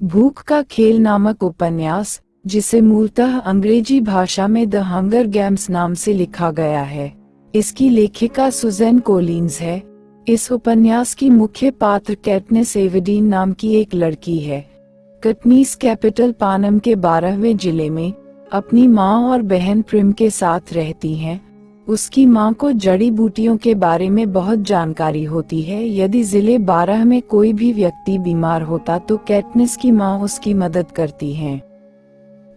भूख का खेल नामक उपन्यास, जिसे मूलतः अंग्रेज़ी भाषा में द हंगर गेम्स नाम से लिखा गया है। इसकी लेखिका सुजैन कोलिन्स है। इस उपन्यास की मुख्य पात्र कैटनेस एवडीन नाम की एक लड़की है। कटनीस कैपिटल पानम के बारहवें ज़िले में अपनी माँ और बहन प्रिम के साथ रहती हैं। उसकी माँ को जड़ी बूटियों के बारे में बहुत जानकारी होती है। यदि ज़िले बारह में कोई भी व्यक्ति बीमार होता तो कैटनिस की माँ उसकी मदद करती हैं।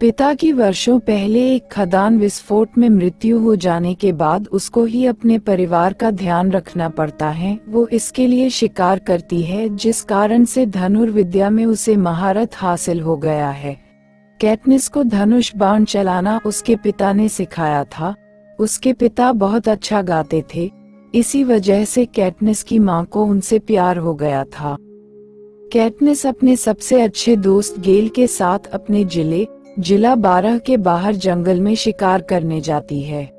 पिता की वर्षों पहले एक खदान विस्फोट में मृत्यु हो जाने के बाद उसको ही अपने परिवार का ध्यान रखना पड़ता है। वो इसके लिए शिकार करती है, जिस कारण से धनुर्विद्या में उसे महारत हासिल हो गया है। कैटनिस को धनुष बाण चलाना उसके पिता ने सिखाया था। उसके पिता बहुत अच्छा गाते थे, इसी वजह से कैटनिस की माँ को उनसे प्यार हो गया था। कैटनिस अपने सबसे अच्छे दोस्त गेल के साथ अपने ज़िले, जिला बारह के बाहर जंगल में शिकार करने जाती है।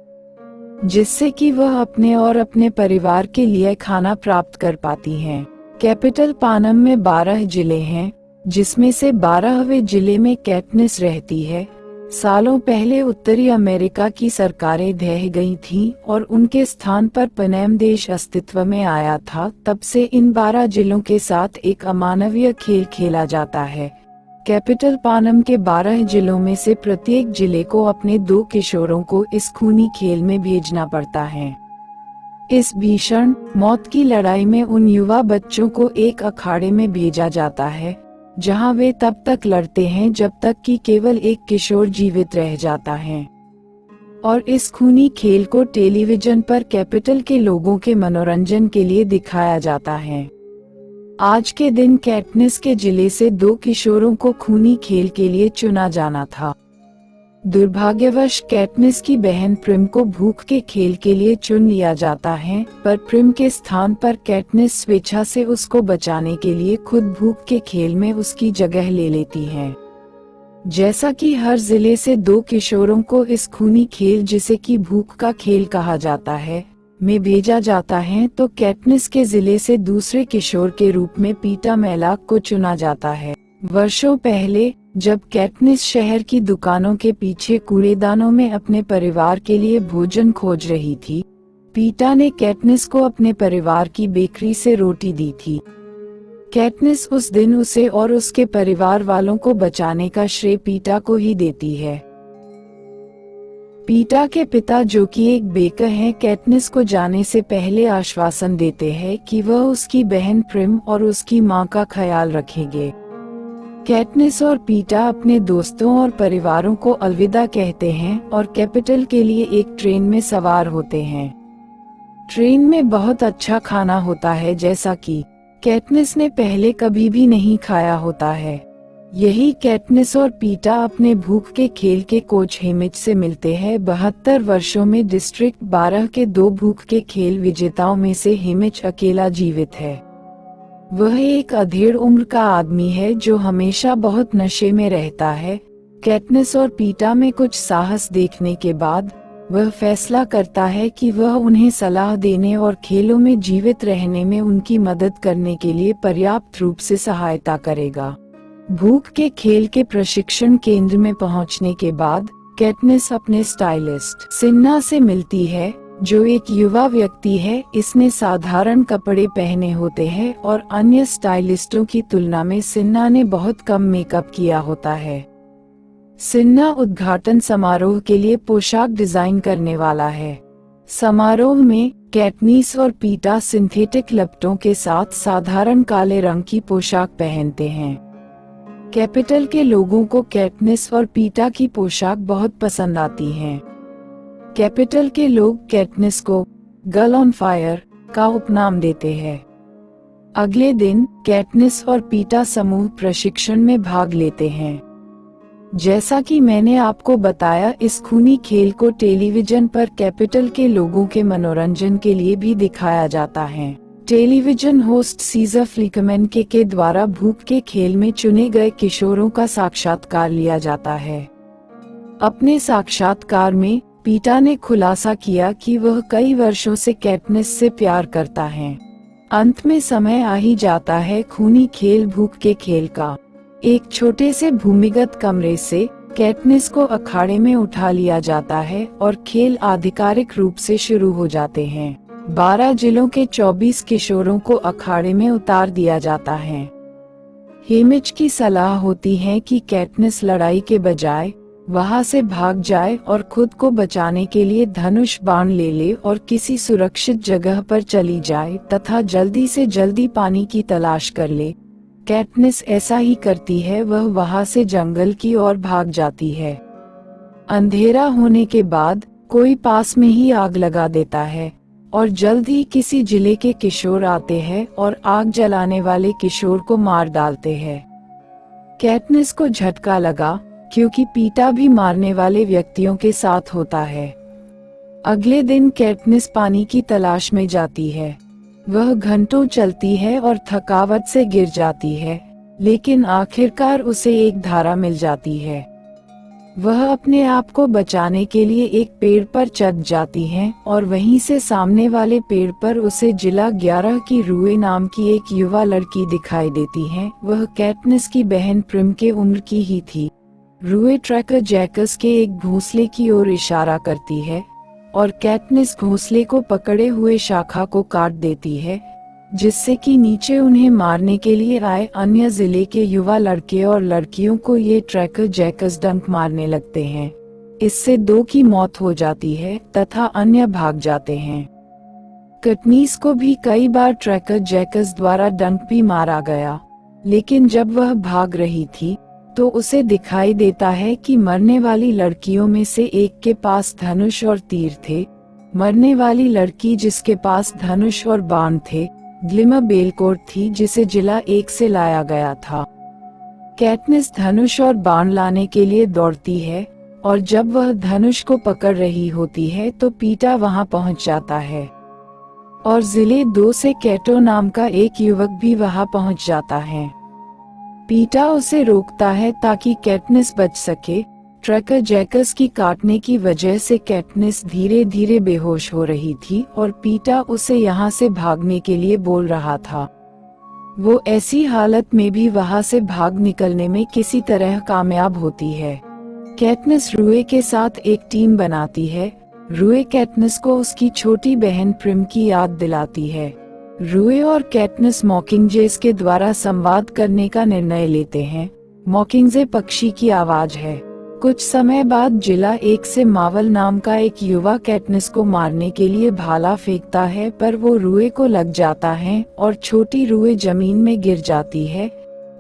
जिससे कि वह अपने और अपने परिवार के लिए खाना प्राप्त कर पाती हैं। कैपिटल पानम में बारह ज़िले हैं, जिसमें से बारहवें ज़िले में कैटनिस रहती है। सालों पहले उत्तरी अमेरिका की सरकारें ढह गई थीं और उनके स्थान पर पनेम देश अस्तित्व में आया था, तब से इन बारह जिलों के साथ एक अमानवीय खेल खेला जाता है। कैपिटल पानम के बारह जिलों में से प्रत्येक ज़िले को अपने दो किशोरों को इस खूनी खेल में भेजना पड़ता है। इस भीषण मौत की लड़ाई में उन युवा बच्चों को एक अखाड़े में भेजा जाता है जहाँ वे तब तक लड़ते हैं जब तक कि केवल एक किशोर जीवित रह जाता है। और इस खूनी खेल को टेलीविज़न पर कैपिटल के लोगों के मनोरंजन के लिए दिखाया जाता है। आज के दिन कैटनेस के ज़िले से दो किशोरों को खूनी खेल के लिए चुना जाना था। दुर्भाग्यवश कैटनिस की बहन प्रिम को भूख के खेल के लिए चुन लिया जाता है, पर प्रिम के स्थान पर कैटनिस स्वेच्छा से उसको बचाने के लिए खुद भूख के खेल में उसकी जगह ले लेती है। जैसा कि हर ज़िले से दो किशोरों को इस खूनी खेल जिसे कि भूख का खेल कहा जाता है, में भेजा जाता है तो कैटनिस के ज़िले से दूसरे किशोर के रूप में पीटा मैलाक को चुना जाता है। वर्षों पहले जब कैटनिस शहर की दुकानों के पीछे कूड़ेदानों में अपने परिवार के लिए भोजन खोज रही थी, पीटा ने कैटनिस को अपने परिवार की बेकरी से रोटी दी थी। कैटनिस उस दिन उसे और उसके परिवार वालों को बचाने का श्रेय पीटा को ही देती है। पीटा के पिता जो कि एक बेकर हैं, कैटनिस को जाने से पहले आश्वासन देते हैं कि वह उसकी बहन प्रिम और उसकी माँ का ख्याल रखेंगे। कैटनिस और पीटा अपने दोस्तों और परिवारों को अलविदा कहते हैं और कैपिटल के लिए एक ट्रेन में सवार होते हैं। ट्रेन में बहुत अच्छा खाना होता है जैसा कि कैटनिस ने पहले कभी भी नहीं खाया होता है। यही कैटनिस और पीटा अपने भूख के खेल के कोच हेमिज से मिलते हैं। बहत्तर वर्षों में डिस्ट्रिक्ट बारह के दो भूख के खेल विजेताओं में से हेमिज अकेला जीवित है। वह एक अधेड़ उम्र का आदमी है जो हमेशा बहुत नशे में रहता है। कैटनेस और पीटा में कुछ साहस देखने के बाद, वह फैसला करता है कि वह उन्हें सलाह देने और खेलों में जीवित रहने में उनकी मदद करने के लिए पर्याप्त रूप से सहायता करेगा। भूख के खेल के प्रशिक्षण केंद्र में पहुँचने के बाद, कैटनेस अपने स्टाइलिस्ट सिन्ना से मिलती है। जो एक युवा व्यक्ति है, इसने साधारण कपड़े पहने होते हैं और अन्य स्टाइलिस्टों की तुलना में सिन्हा ने बहुत कम मेकअप किया होता है। सिन्हा उद्घाटन समारोह के लिए पोशाक डिज़ाइन करने वाला है। समारोह में कैटनीस और पीटा सिंथेटिक लपटों के साथ साधारण काले रंग की पोशाक पहनते हैं। कैपिटल के लोगों को कैटनिस और पीटा की पोशाक बहुत पसंद आती हैं। कैपिटल के लोग कैटनिस को गर्ल ऑन फायर का उपनाम देते हैं। अगले दिन कैटनिस और पीटा समूह प्रशिक्षण में भाग लेते हैं। जैसा कि मैंने आपको बताया, इस खूनी खेल को टेलीविज़न पर कैपिटल के लोगों के मनोरंजन के लिए भी दिखाया जाता है। टेलीविज़न होस्ट सीजर फ्लिकमैन के के द्वारा भूख के खेल में चुने गए किशोरों का साक्षात्कार लिया जाता है। अपने साक्षात्कार में पीटा ने खुलासा किया कि वह कई वर्षों से कैटनिस से प्यार करता है। अंत में समय आ ही जाता है खूनी खेल भूख के खेल का। एक छोटे से भूमिगत कमरे से कैटनिस को अखाड़े में उठा लिया जाता है और खेल आधिकारिक रूप से शुरू हो जाते हैं। बारह जिलों के 24 किशोरों को अखाड़े में उतार दिया जाता है। हेमिच की सलाह होती है कि कैटनिस लड़ाई के बजाय वहाँ से भाग जाए और खुद को बचाने के लिए धनुष बाण ले ले और किसी सुरक्षित जगह पर चली जाए तथा जल्दी से जल्दी पानी की तलाश कर ले। कैटनिस ऐसा ही करती है, वह वहाँ से जंगल की ओर भाग जाती है। अंधेरा होने के बाद, कोई पास में ही आग लगा देता है, और जल्द ही किसी ज़िले के किशोर आते हैं और आग जलाने वाले किशोर को मार डालते हैं। कैटनिस को झटका लगा क्योंकि पीटा भी मारने वाले व्यक्तियों के साथ होता है। अगले दिन कैटनिस पानी की तलाश में जाती है। वह घंटों चलती है और थकावट से गिर जाती है, लेकिन आखिरकार उसे एक धारा मिल जाती है। वह अपने आप को बचाने के लिए एक पेड़ पर चढ़ जाती है और वहीं से सामने वाले पेड़ पर उसे जिला ग्यारह की रूए नाम की एक युवा लड़की दिखाई देती है। वह कैटनिस की बहन प्रिम के उम्र की ही थी। रूए ट्रैकर जैकस के एक घोंसले की ओर इशारा करती है और कैटनिस घोंसले को पकड़े हुए शाखा को काट देती है, जिससे कि नीचे उन्हें मारने के लिए आए अन्य ज़िले के युवा लड़के और लड़कियों को ये ट्रैकर जैकस डंक मारने लगते हैं। इससे दो की मौत हो जाती है तथा अन्य भाग जाते हैं। कटनीस को भी कई बार ट्रैकर जैकस द्वारा डंक भी मारा गया, लेकिन जब वह भाग रही थी तो उसे दिखाई देता है कि मरने वाली लड़कियों में से एक के पास धनुष और तीर थे। मरने वाली लड़की जिसके पास धनुष और बाण थे, ग्लिमा बेलकोट थी जिसे जिला एक से लाया गया था। कैटनिस धनुष और बाण लाने के लिए दौड़ती है, और जब वह धनुष को पकड़ रही होती है तो पीटा वहाँ पहुँच जाता है। और ज़िले दो से कैटो नाम का एक युवक भी वहाँ पहुँच जाता है। पीटा उसे रोकता है ताकि कैटनिस बच सके। ट्रैकर जैकस की काटने की वजह से कैटनिस धीरे धीरे बेहोश हो रही थी और पीटा उसे यहाँ से भागने के लिए बोल रहा था। वो ऐसी हालत में भी वहाँ से भाग निकलने में किसी तरह कामयाब होती है। कैटनिस रुए के साथ एक टीम बनाती है। रुए कैटनिस को उसकी छोटी बहन प्रिम की याद दिलाती है। रुए और कैटनिस मॉकिंगजेस के द्वारा संवाद करने का निर्णय लेते हैं। मॉकिंगजे पक्षी की आवाज़ है। कुछ समय बाद जिला एक से मावल नाम का एक युवा कैटनिस को मारने के लिए भाला फेंकता है, पर वो रुए को लग जाता है और छोटी रुए ज़मीन में गिर जाती है।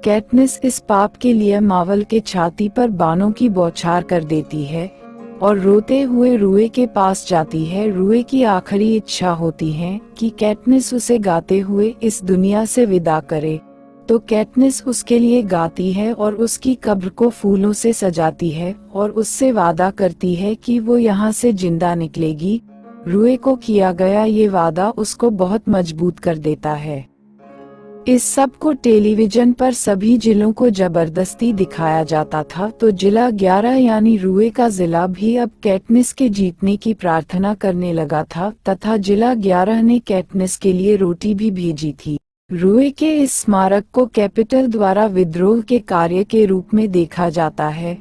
कैटनिस इस पाप के लिए मावल के छाती पर बानों की बौछार कर देती है। और रोते हुए रुए के पास जाती है। रुए की आखिरी इच्छा होती है कि कैटनिस उसे गाते हुए इस दुनिया से विदा करे। तो कैटनिस उसके लिए गाती है और उसकी कब्र को फूलों से सजाती है और उससे वादा करती है कि वो यहाँ से ज़िंदा निकलेगी। रुए को किया गया ये वादा उसको बहुत मज़बूत कर देता है। इस सबको टेलीविज़न पर सभी जिलों को ज़बरदस्ती दिखाया जाता था तो जिला 11 यानी रुए का जिला भी अब कैटनिस के जीतने की प्रार्थना करने लगा था, तथा जिला 11 ने कैटनिस के लिए रोटी भी भेजी थी। रुए के इस स्मारक को कैपिटल द्वारा विद्रोह के कार्य के रूप में देखा जाता है।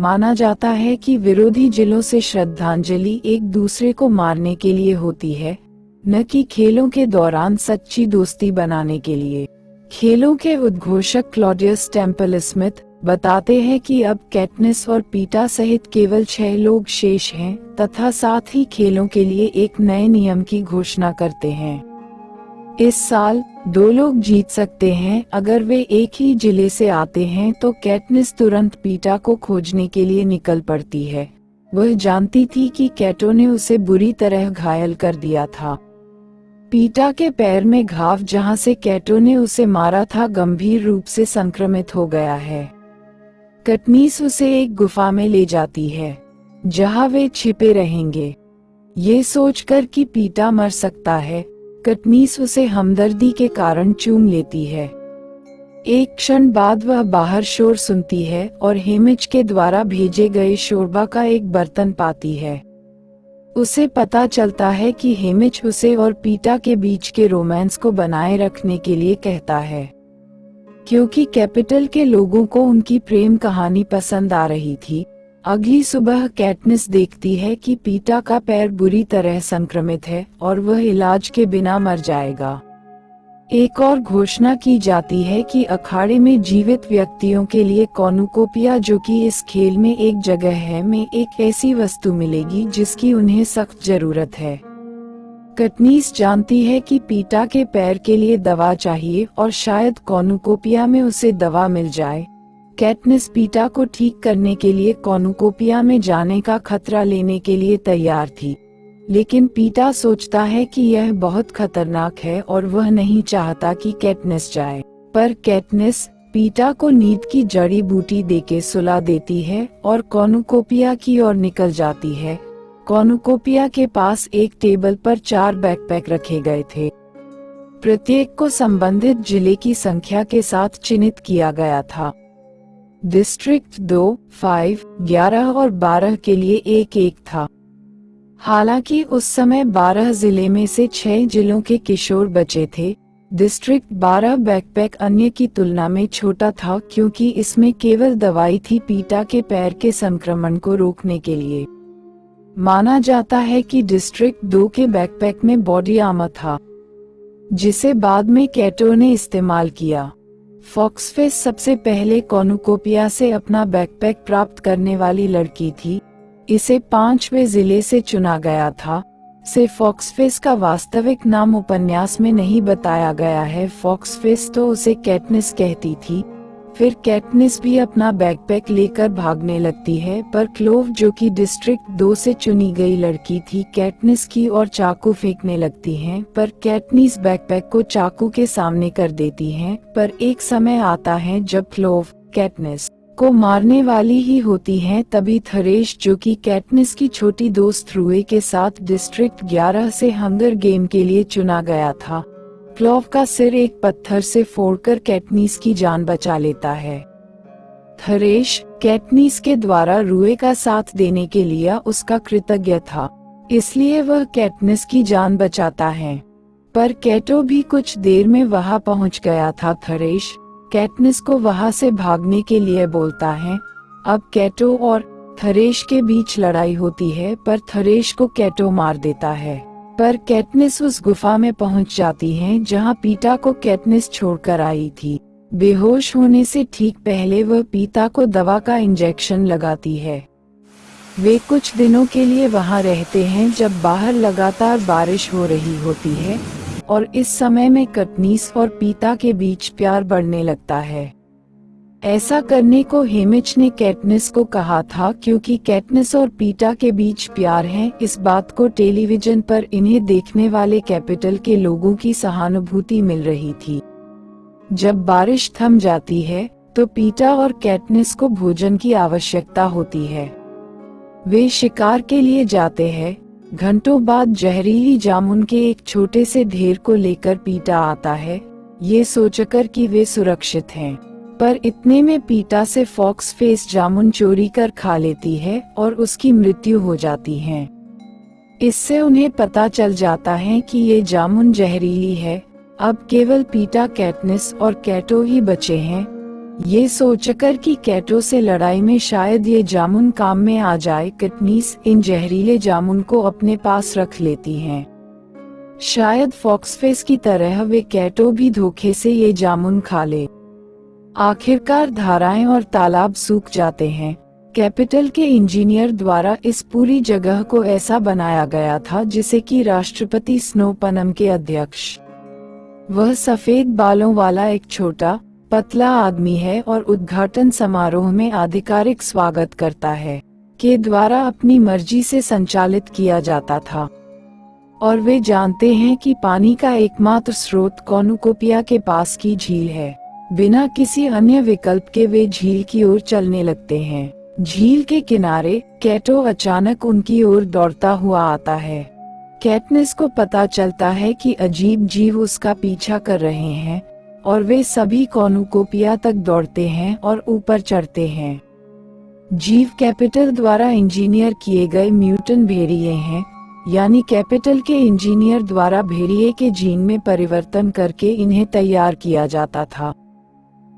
माना जाता है कि विरोधी जिलों से श्रद्धांजलि एक दूसरे को मारने के लिए होती है। न कि खेलों के दौरान सच्ची दोस्ती बनाने के लिए। खेलों के उद्घोषक क्लॉडियस टेंपल स्मिथ बताते हैं कि अब कैटनिस और पीटा सहित केवल छह लोग शेष हैं, तथा साथ ही खेलों के लिए एक नए नियम की घोषणा करते हैं। इस साल, दो लोग जीत सकते हैं, अगर वे एक ही ज़िले से आते हैं तो कैटनिस तुरंत पीटा को खोजने के लिए निकल पड़ती है। वह जानती थी कि कैटो ने उसे बुरी तरह घायल कर दिया था। पीटा के पैर में घाव जहाँ से कैटो ने उसे मारा था गंभीर रूप से संक्रमित हो गया है। कटनीस उसे एक गुफा में ले जाती है, जहाँ वे छिपे रहेंगे। ये सोचकर कि पीटा मर सकता है, कटनीस उसे हमदर्दी के कारण चूम लेती है। एक क्षण बाद वह बाहर शोर सुनती है और हेमिच के द्वारा भेजे गए शोरबा का एक बर्तन पाती है। उसे पता चलता है कि हेमिच उसे और पीटा के बीच के रोमांस को बनाए रखने के लिए कहता है। क्योंकि कैपिटल के लोगों को उनकी प्रेम कहानी पसंद आ रही थी, अगली सुबह कैटनिस देखती है कि पीटा का पैर बुरी तरह संक्रमित है और वह इलाज के बिना मर जाएगा। एक और घोषणा की जाती है कि अखाड़े में जीवित व्यक्तियों के लिए कॉनुकोपिया, जो कि इस खेल में एक जगह है, में एक ऐसी वस्तु मिलेगी जिसकी उन्हें सख्त ज़रूरत है। कटनीस जानती है कि पीटा के पैर के लिए दवा चाहिए और शायद कॉनुकोपिया में उसे दवा मिल जाए। कैटनिस पीटा को ठीक करने के लिए कॉनुकोपिया में जाने का खतरा लेने के लिए तैयार थी। लेकिन पीटा सोचता है कि यह बहुत खतरनाक है और वह नहीं चाहता कि कैटनिस जाए। पर कैटनिस पीटा को नींद की जड़ी बूटी देके सुला देती है और कॉनुकोपिया की ओर निकल जाती है। कॉनुकोपिया के पास एक टेबल पर चार बैकपैक रखे गए थे। प्रत्येक को संबंधित ज़िले की संख्या के साथ चिन्हित किया गया था। डिस्ट्रिक्ट दो, फाइव, ग्यारह और बारह के लिए एक एक था। हालाँकि उस समय 12 ज़िले में से 6 जिलों के किशोर बचे थे। डिस्ट्रिक्ट 12 बैकपैक अन्य की तुलना में छोटा था क्योंकि इसमें केवल दवाई थी पीटा के पैर के संक्रमण को रोकने के लिए। माना जाता है कि डिस्ट्रिक्ट दो के बैकपैक में बॉडी आमा था, जिसे बाद में कैटो ने इस्तेमाल किया। फॉक्सफेस सबसे पहले कॉनुकोपिया से अपना बैकपैक प्राप्त करने वाली लड़की थी। इसे पांचवे ज़िले से चुना गया था। से फॉक्सफेस का वास्तविक नाम उपन्यास में नहीं बताया गया है। फॉक्सफेस तो उसे कैटनिस कहती थी। फिर कैटनिस भी अपना बैकपैक लेकर भागने लगती है, पर क्लोव, जो कि डिस्ट्रिक्ट दो से चुनी गई लड़की थी, कैटनिस की और चाकू फेंकने लगती हैं, पर कैटनिस बैकपैक को चाकू के सामने कर देती हैं, पर एक समय आता है जब क्लोव, कैटनिस को मारने वाली ही होती हैं, तभी थरेश, जो कि कैटनिस की छोटी दोस्त रुए के साथ डिस्ट्रिक्ट 11 से हंगर गेम के लिए चुना गया था। क्लॉव का सिर एक पत्थर से फोड़कर कैटनीस की जान बचा लेता है। थरेश कैटनीस के द्वारा रुए का साथ देने के लिए उसका कृतज्ञ था, इसलिए वह कैटनिस की जान बचाता है। पर कैटो भी कुछ देर में वहाँ पहुँच गया था थरेश कैटनिस को वहाँ से भागने के लिए बोलता है। अब कैटो और थरेश के बीच लड़ाई होती है, पर थरेश को कैटो मार देता है। पर कैटनिस उस गुफा में पहुँच जाती है, जहाँ पीटा को कैटनिस छोड़कर आई थी। बेहोश होने से ठीक पहले वह पीता को दवा का इंजेक्शन लगाती है। वे कुछ दिनों के लिए वहाँ रहते हैं, जब बाहर लगातार बारिश हो रही होती है। और इस समय में कटनीस और पीता के बीच प्यार बढ़ने लगता है। ऐसा करने को हेमिच ने कैटनिस को कहा था क्योंकि कैटनिस और पीटा के बीच प्यार है, इस बात को टेलीविज़न पर इन्हें देखने वाले कैपिटल के लोगों की सहानुभूति मिल रही थी। जब बारिश थम जाती है तो पीटा और कैटनिस को भोजन की आवश्यकता होती है। वे शिकार के लिए जाते हैं घंटों बाद जहरीली जामुन के एक छोटे से ढेर को लेकर पीटा आता है। ये सोचकर कि वे सुरक्षित हैं। पर इतने में पीटा से फॉक्स फेस जामुन चोरी कर खा लेती है और उसकी मृत्यु हो जाती है। इससे उन्हें पता चल जाता है कि ये जामुन जहरीली है। अब केवल पीटा कैटनिस और कैटो ही बचे हैं। ये सोचकर कि कैटो से लड़ाई में शायद ये जामुन काम में आ जाए कटनीस इन जहरीले जामुन को अपने पास रख लेती हैं। शायद फॉक्सफेस की तरह वे कैटो भी धोखे से ये जामुन खा ले। आखिरकार धाराएँ और तालाब सूख जाते हैं। कैपिटल के इंजीनियर द्वारा इस पूरी जगह को ऐसा बनाया गया था जिसे कि राष्ट्रपति स्नोपनम के अध्यक्ष। वह सफ़ेद बालों वाला एक छोटा पतला आदमी है और उद्घाटन समारोह में आधिकारिक स्वागत करता है, के द्वारा अपनी मर्ज़ी से संचालित किया जाता था। और वे जानते हैं कि पानी का एकमात्र स्रोत कॉनुकोपिया के पास की झील है। बिना किसी अन्य विकल्प के वे झील की ओर चलने लगते हैं। झील के किनारे, कैटो अचानक उनकी ओर दौड़ता हुआ आता है। कैटनेस को पता चलता है कि अजीब जीव उसका पीछा कर रहे हैं और वे सभी कॉनुकोपिया तक दौड़ते हैं और ऊपर चढ़ते हैं। जीव कैपिटल द्वारा इंजीनियर किए गए म्यूटन भेड़िए हैं, यानी कैपिटल के इंजीनियर द्वारा भेड़िए के जीन में परिवर्तन करके इन्हें तैयार किया जाता था।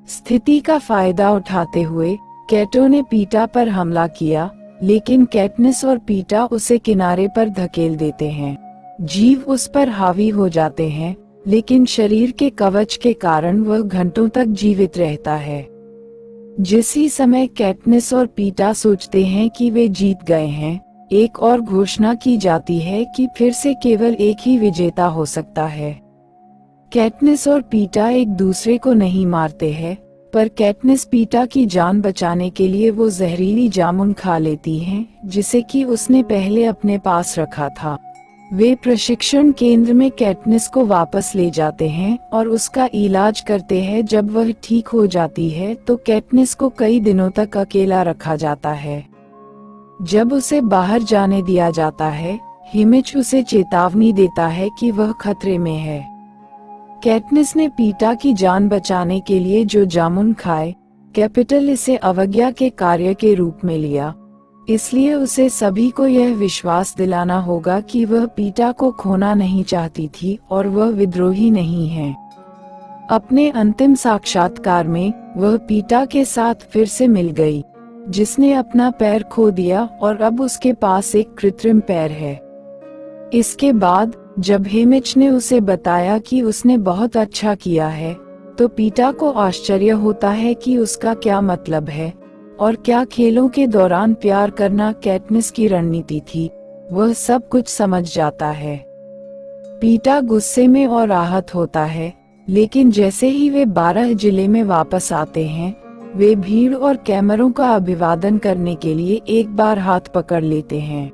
स्थिति का फ़ायदा उठाते हुए, कैटो ने पीटा पर हमला किया, लेकिन कैटनिस और पीटा उसे किनारे पर धकेल देते हैं। जीव उस पर हावी हो जाते हैं लेकिन शरीर के कवच के कारण वह घंटों तक जीवित रहता है। जिस ही समय कैटनिस और पीटा सोचते हैं कि वे जीत गए हैं एक और घोषणा की जाती है कि फिर से केवल एक ही विजेता हो सकता है। कैटनिस और पीटा एक दूसरे को नहीं मारते हैं पर कैटनिस पीटा की जान बचाने के लिए वो जहरीली जामुन खा लेती हैं, जिसे कि उसने पहले अपने पास रखा था। वे प्रशिक्षण केंद्र में कैटनिस को वापस ले जाते हैं और उसका इलाज करते हैं जब वह ठीक हो जाती है तो कैटनिस को कई दिनों तक अकेला रखा जाता है। जब उसे बाहर जाने दिया जाता है हिमिच उसे चेतावनी देता है कि वह खतरे में है। कैटनिस ने पीटा की जान बचाने के लिए जो जामुन खाए, कैपिटल इसे अवज्ञा के कार्य के रूप में लिया। इसलिए उसे सभी को यह विश्वास दिलाना होगा कि वह पीटा को खोना नहीं चाहती थी और वह विद्रोही नहीं है। अपने अंतिम साक्षात्कार में, वह पीटा के साथ फिर से मिल गई, जिसने अपना पैर खो दिया और अब उसके पास एक कृत्रिम पैर है। इसके बाद, जब हेमिच ने उसे बताया कि उसने बहुत अच्छा किया है तो पीटा को आश्चर्य होता है कि उसका क्या मतलब है। और क्या खेलों के दौरान प्यार करना कैटमिस की रणनीति थी, वह सब कुछ समझ जाता है। पीटा गुस्से में और राहत होता है, लेकिन जैसे ही वे बारह ज़िले में वापस आते हैं, वे भीड़ और कैमरों का अभिवादन करने के लिए एक बार हाथ पकड़ लेते हैं।